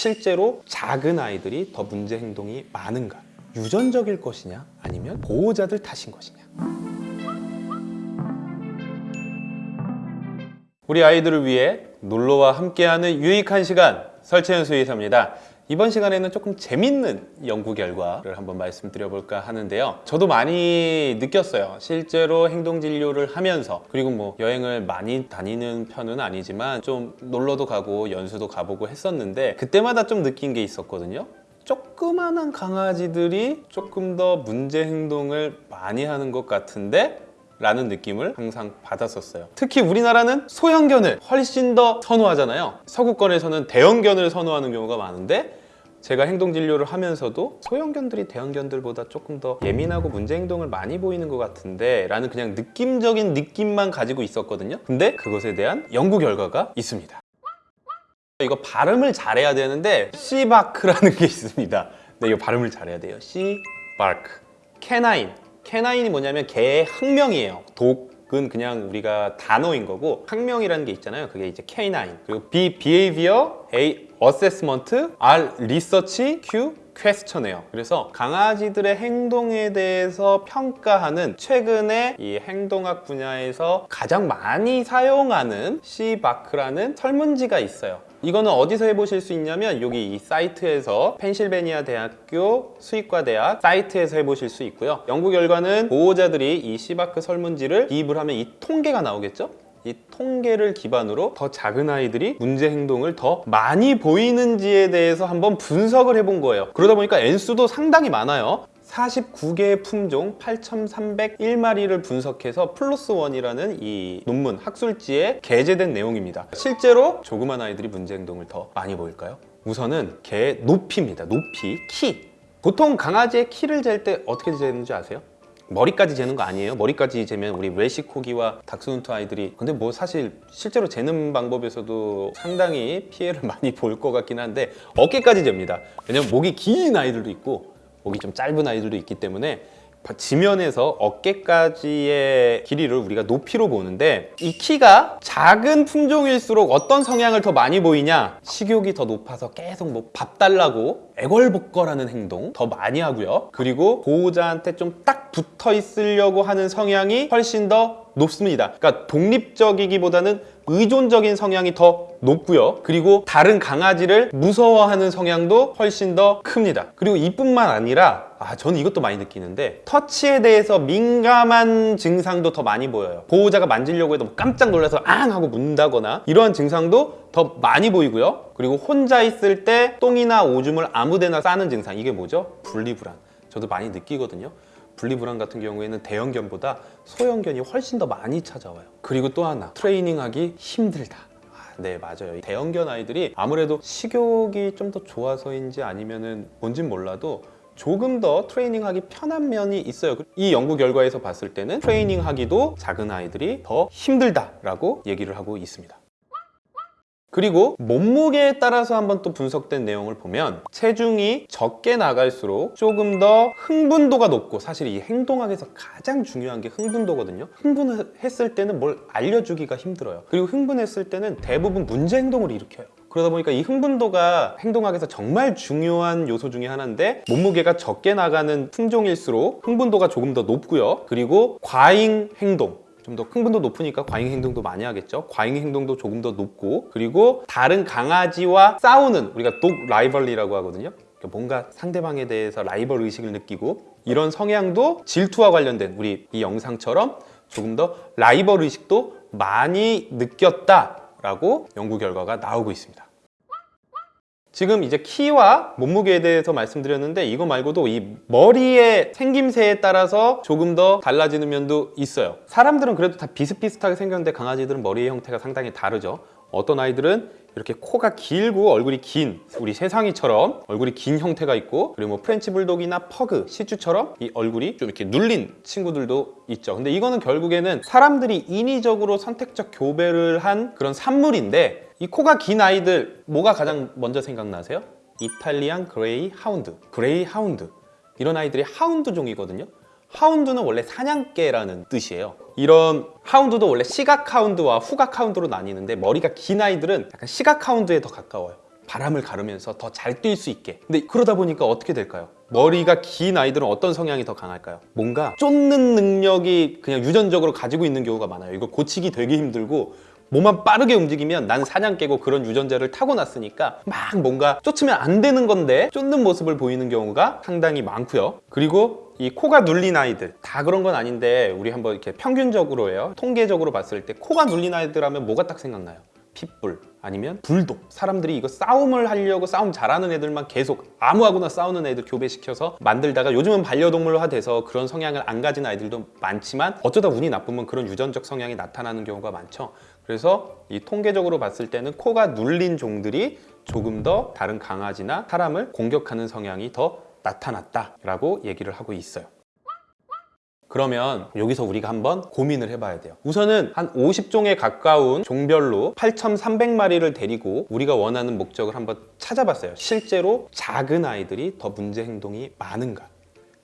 실제로 작은 아이들이 더 문제 행동이 많은가? 유전적일 것이냐? 아니면 보호자들 탓인 것이냐? 우리 아이들을 위해 놀러와 함께하는 유익한 시간 설채연 수의사입니다. 이번 시간에는 조금 재밌는 연구 결과를 한번 말씀드려볼까 하는데요. 저도 많이 느꼈어요. 실제로 행동진료를 하면서 그리고 뭐 여행을 많이 다니는 편은 아니지만 좀 놀러도 가고 연수도 가보고 했었는데 그때마다 좀 느낀 게 있었거든요. 조그만한 강아지들이 조금 더 문제 행동을 많이 하는 것 같은데 라는 느낌을 항상 받았었어요 특히 우리나라는 소형견을 훨씬 더 선호하잖아요 서구권에서는 대형견을 선호하는 경우가 많은데 제가 행동진료를 하면서도 소형견들이 대형견들보다 조금 더 예민하고 문제 행동을 많이 보이는 것 같은데 라는 그냥 느낌적인 느낌만 가지고 있었거든요. 근데 그것에 대한 연구 결과가 있습니다. 이거 발음을 잘해야 되는데 C-BARQ라는 게 있습니다. 네, 이거 발음을 잘해야 돼요. C-BARQ. Canine Canine이 뭐냐면 개의 학명이에요. dog은 그냥 우리가 단어인 거고 학명이라는 게 있잖아요. 그게 이제 K9 그리고 B, Behavior, A, Assessment, R, Research, Q, Question이에요 그래서 강아지들의 행동에 대해서 평가하는 최근에 이 행동학 분야에서 가장 많이 사용하는 C-BARQ라는 설문지가 있어요 이거는 어디서 해보실 수 있냐면 여기 이 사이트에서 펜실베니아 대학교 수의과 대학 사이트에서 해보실 수 있고요. 연구 결과는 보호자들이 이 C-BARQ 설문지를 기입을 하면 이 통계가 나오겠죠? 이 통계를 기반으로 더 작은 아이들이 문제 행동을 더 많이 보이는지에 대해서 한번 분석을 해본 거예요. 그러다 보니까 N수도 상당히 많아요 49개의 품종 8,301마리를 분석해서 플러스 원이라는 이 논문 학술지에 게재된 내용입니다. 실제로 조그만 아이들이 문제 행동을 더 많이 보일까요? 우선은 개의 높이입니다. 높이, 키. 보통 강아지의 키를 잴 때 어떻게 재는지 아세요? 머리까지 재는 거 아니에요? 머리까지 재면 우리 웨시코기와 닥스훈트 아이들이 근데 뭐 사실 실제로 재는 방법에서도 상당히 피해를 많이 볼 것 같긴 한데 어깨까지 잽니다. 왜냐면 목이 긴 아이들도 있고 목이 좀 짧은 아이들도 있기 때문에 지면에서 어깨까지의 길이를 우리가 높이로 보는데 이 키가 작은 품종일수록 어떤 성향을 더 많이 보이냐? 식욕이 더 높아서 계속 뭐 밥 달라고 애걸복걸하는 행동 더 많이 하고요. 그리고 보호자한테 좀 딱 붙어 있으려고 하는 성향이 훨씬 더 높습니다. 그러니까 독립적이기보다는 의존적인 성향이 더 높고요. 그리고 다른 강아지를 무서워하는 성향도 훨씬 더 큽니다. 그리고 이뿐만 아니라 아 저는 이것도 많이 느끼는데 터치에 대해서 민감한 증상도 더 많이 보여요. 보호자가 만지려고 해도 뭐 깜짝 놀라서 앙 하고 문다거나 이러한 증상도 더 많이 보이고요. 그리고 혼자 있을 때 똥이나 오줌을 아무데나 싸는 증상 이게 뭐죠? 분리불안. 저도 많이 느끼거든요 분리불안 같은 경우에는 대형견보다 소형견이 훨씬 더 많이 찾아와요. 그리고 또 하나 트레이닝하기 힘들다. 아, 네 맞아요. 대형견 아이들이 아무래도 식욕이 좀 더 좋아서인지 아니면 은 뭔진 몰라도 조금 더 트레이닝하기 편한 면이 있어요. 이 연구 결과에서 봤을 때는 트레이닝하기도 작은 아이들이 더 힘들다라고 얘기를 하고 있습니다 그리고 몸무게에 따라서 한번 또 분석된 내용을 보면 체중이 적게 나갈수록 조금 더 흥분도가 높고 사실 이 행동학에서 가장 중요한 게 흥분도거든요. 흥분했을 때는 뭘 알려주기가 힘들어요. 그리고 흥분했을 때는 대부분 문제 행동을 일으켜요. 그러다 보니까 이 흥분도가 행동학에서 정말 중요한 요소 중에 하나인데 몸무게가 적게 나가는 품종일수록 흥분도가 조금 더 높고요. 그리고 과잉 행동 좀 더 흥분도 높으니까 과잉 행동도 많이 하겠죠. 과잉 행동도 조금 더 높고 그리고 다른 강아지와 싸우는 우리가 독 라이벌리라고 하거든요. 그러니까 뭔가 상대방에 대해서 라이벌 의식을 느끼고 이런 성향도 질투와 관련된 우리 이 영상처럼 조금 더 라이벌 의식도 많이 느꼈다라고 연구 결과가 나오고 있습니다 지금 이제 키와 몸무게에 대해서 말씀드렸는데 이거 말고도 이 머리의 생김새에 따라서 조금 더 달라지는 면도 있어요. 사람들은 그래도 다 비슷비슷하게 생겼는데 강아지들은 머리의 형태가 상당히 다르죠. 어떤 아이들은 이렇게 코가 길고 얼굴이 긴 우리 세상이처럼 얼굴이 긴 형태가 있고 그리고 뭐 프렌치 불독이나 퍼그, 시츄처럼 이 얼굴이 좀 이렇게 눌린 친구들도 있죠. 근데 이거는 결국에는 사람들이 인위적으로 선택적 교배를 한 그런 산물인데 이 코가 긴 아이들 뭐가 가장 먼저 생각나세요? 이탈리안 그레이 하운드. 그레이 하운드. 이런 아이들이 하운드 종이거든요. 하운드는 원래 사냥개라는 뜻이에요. 이런 하운드도 원래 시각 하운드와 후각 하운드로 나뉘는데 머리가 긴 아이들은 약간 시각 하운드에 더 가까워요. 바람을 가르면서 더 잘 뛸 수 있게. 근데 그러다 보니까 어떻게 될까요? 머리가 긴 아이들은 어떤 성향이 더 강할까요? 뭔가 쫓는 능력이 그냥 유전적으로 가지고 있는 경우가 많아요. 이거 고치기 되게 힘들고 몸만 빠르게 움직이면 난 사냥 깨고 그런 유전자를 타고났으니까 막 뭔가 쫓으면 안 되는 건데 쫓는 모습을 보이는 경우가 상당히 많고요 그리고 이 코가 눌린 아이들 다 그런 건 아닌데 우리 한번 이렇게 평균적으로 해요 통계적으로 봤을 때 코가 눌린 아이들 하면 뭐가 딱 생각나요? 핏불 아니면 불독. 사람들이 이거 싸움을 하려고 싸움 잘하는 애들만 계속 아무하고나 싸우는 애들 교배시켜서 만들다가 요즘은 반려동물화 돼서 그런 성향을 안 가진 아이들도 많지만 어쩌다 운이 나쁘면 그런 유전적 성향이 나타나는 경우가 많죠. 그래서 이 통계적으로 봤을 때는 코가 눌린 종들이 조금 더 다른 강아지나 사람을 공격하는 성향이 더 나타났다라고 얘기를 하고 있어요 그러면 여기서 우리가 한번 고민을 해봐야 돼요. 우선은 한 50종에 가까운 종별로 8,300마리를 데리고 우리가 원하는 목적을 한번 찾아봤어요. 실제로 작은 아이들이 더 문제 행동이 많은가?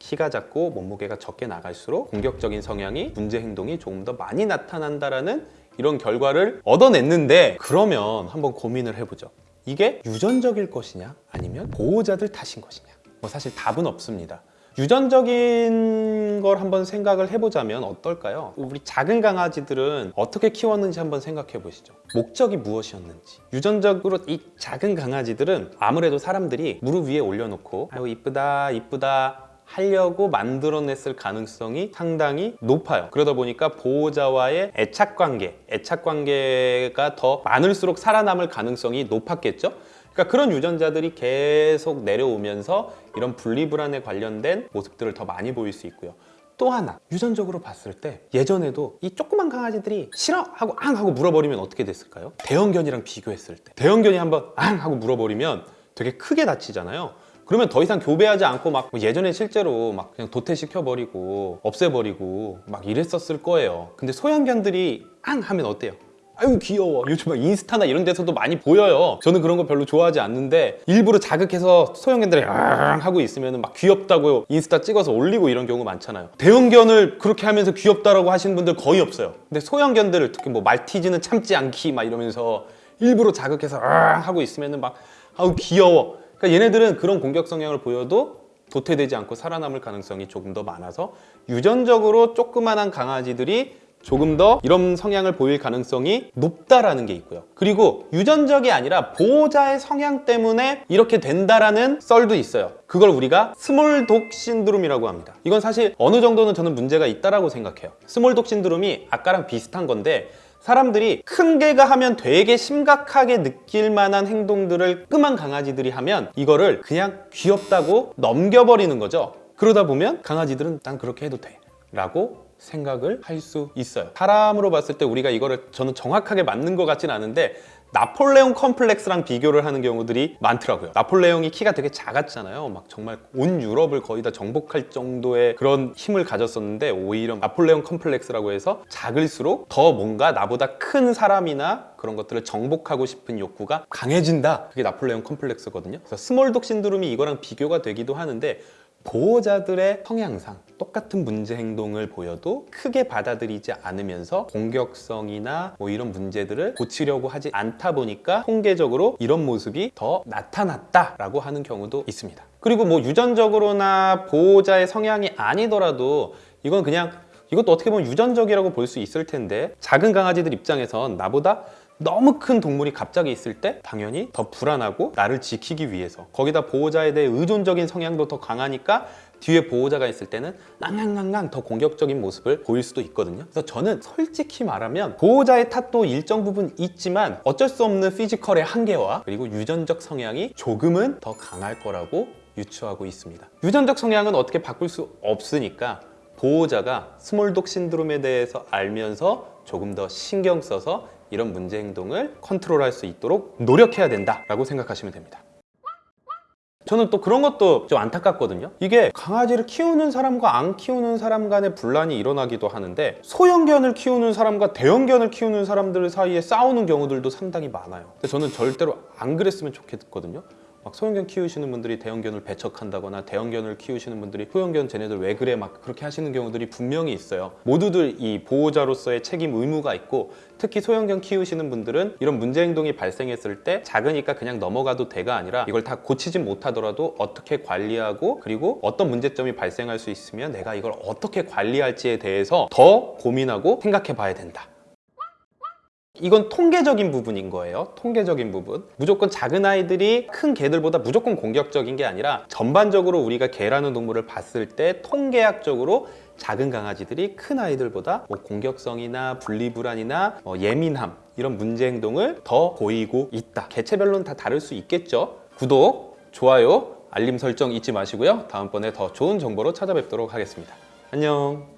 키가 작고 몸무게가 적게 나갈수록 공격적인 성향이 문제 행동이 조금 더 많이 나타난다라는 이런 결과를 얻어냈는데 그러면 한번 고민을 해보죠. 이게 유전적일 것이냐? 아니면 보호자들 탓인 것이냐? 뭐 사실 답은 없습니다 유전적인 걸 한번 생각을 해보자면 어떨까요? 우리 작은 강아지들은 어떻게 키웠는지 한번 생각해 보시죠. 목적이 무엇이었는지. 유전적으로 이 작은 강아지들은 아무래도 사람들이 무릎 위에 올려놓고 아유 이쁘다 이쁘다 하려고 만들어냈을 가능성이 상당히 높아요. 그러다 보니까 보호자와의 애착 관계, 애착 관계가 더 많을수록 살아남을 가능성이 높았겠죠? 그러니까 그런 유전자들이 계속 내려오면서 이런 분리불안에 관련된 모습들을 더 많이 보일 수 있고요. 또 하나 유전적으로 봤을 때 예전에도 이 조그만 강아지들이 싫어 하고 앙 하고 물어버리면 어떻게 됐을까요? 대형견이랑 비교했을 때 대형견이 한번 앙 하고 물어버리면 되게 크게 다치잖아요. 그러면 더 이상 교배하지 않고 막뭐 예전에 실제로 막 그냥 도태시켜버리고 없애버리고 막 이랬었을 거예요. 근데 소형견들이 앙 하면 어때요? 아유 귀여워. 요즘 막 인스타나 이런 데서도 많이 보여요. 저는 그런 거 별로 좋아하지 않는데 일부러 자극해서 소형견들이 앙 하고 있으면 막 귀엽다고 인스타 찍어서 올리고 이런 경우 많잖아요. 대형견을 그렇게 하면서 귀엽다라고 하시는 분들 거의 없어요. 근데 소형견들을 특히 뭐 말티즈는 참지 않기 막 이러면서 일부러 자극해서 앙 하고 있으면 막 아우 귀여워. 그러니까 얘네들은 그런 공격 성향을 보여도 도태되지 않고 살아남을 가능성이 조금 더 많아서 유전적으로 조그만한 강아지들이 조금 더 이런 성향을 보일 가능성이 높다라는 게 있고요. 그리고 유전적이 아니라 보호자의 성향 때문에 이렇게 된다라는 썰도 있어요. 그걸 우리가 small dog 신드롬이라고 합니다. 이건 사실 어느 정도는 저는 문제가 있다라고 생각해요. small dog 신드롬이 아까랑 비슷한 건데 사람들이 큰 개가 하면 되게 심각하게 느낄 만한 행동들을 조그만한 강아지들이 하면 이거를 그냥 귀엽다고 넘겨버리는 거죠. 그러다 보면 강아지들은 난 그렇게 해도 돼 라고 생각을 할 수 있어요. 사람으로 봤을 때 우리가 이거를 저는 정확하게 맞는 것 같진 않은데 나폴레옹 컴플렉스랑 비교를 하는 경우들이 많더라고요. 나폴레옹이 키가 되게 작았잖아요. 막 정말 온 유럽을 거의 다 정복할 정도의 그런 힘을 가졌었는데 오히려 나폴레옹 컴플렉스라고 해서 작을수록 더 뭔가 나보다 큰 사람이나 그런 것들을 정복하고 싶은 욕구가 강해진다. 그게 나폴레옹 컴플렉스거든요. 그래서 small dog 신드롬이 이거랑 비교가 되기도 하는데 보호자들의 성향상 똑같은 문제 행동을 보여도 크게 받아들이지 않으면서 공격성이나 뭐 이런 문제들을 고치려고 하지 않다 보니까 통계적으로 이런 모습이 더 나타났다라고 하는 경우도 있습니다. 그리고 뭐 유전적으로나 보호자의 성향이 아니더라도 이건 그냥 이것도 어떻게 보면 유전적이라고 볼 수 있을 텐데 작은 강아지들 입장에선 나보다 너무 큰 동물이 갑자기 있을 때 당연히 더 불안하고 나를 지키기 위해서. 거기다 보호자에 대해 의존적인 성향도 더 강하니까 뒤에 보호자가 있을 때는 낭낭낭낭 더 공격적인 모습을 보일 수도 있거든요. 그래서 저는 솔직히 말하면 보호자의 탓도 일정 부분 있지만 어쩔 수 없는 physical의 한계와 그리고 유전적 성향이 조금은 더 강할 거라고 유추하고 있습니다. 유전적 성향은 어떻게 바꿀 수 없으니까 보호자가 small dog 신드롬에 대해서 알면서 조금 더 신경 써서 이런 문제 행동을 컨트롤할 수 있도록 노력해야 된다라고 생각하시면 됩니다. 저는 또 그런 것도 좀 안타깝거든요. 이게 강아지를 키우는 사람과 안 키우는 사람 간의 분란이 일어나기도 하는데 소형견을 키우는 사람과 대형견을 키우는 사람들 사이에 싸우는 경우들도 상당히 많아요. 근데 저는 절대로 안 그랬으면 좋겠거든요. 막 소형견 키우시는 분들이 대형견을 배척한다거나 대형견을 키우시는 분들이 소형견 쟤네들 왜 그래 막 그렇게 하시는 경우들이 분명히 있어요. 모두들 이 보호자로서의 책임 의무가 있고 특히 소형견 키우시는 분들은 이런 문제 행동이 발생했을 때 작으니까 그냥 넘어가도 돼가 아니라 이걸 다 고치진 못하더라도 어떻게 관리하고 그리고 어떤 문제점이 발생할 수 있으면 내가 이걸 어떻게 관리할지에 대해서 더 고민하고 생각해 봐야 된다. 이건 통계적인 부분인 거예요. 통계적인 부분. 무조건 작은 아이들이 큰 개들보다 무조건 공격적인 게 아니라 전반적으로 우리가 개라는 동물을 봤을 때 통계학적으로 작은 강아지들이 큰 아이들보다 뭐 공격성이나 분리불안이나 뭐 예민함 이런 문제 행동을 더 보이고 있다. 개체별로는 다 다를 수 있겠죠. 구독, 좋아요, 알림 설정 잊지 마시고요. 다음번에 더 좋은 정보로 찾아뵙도록 하겠습니다. 안녕.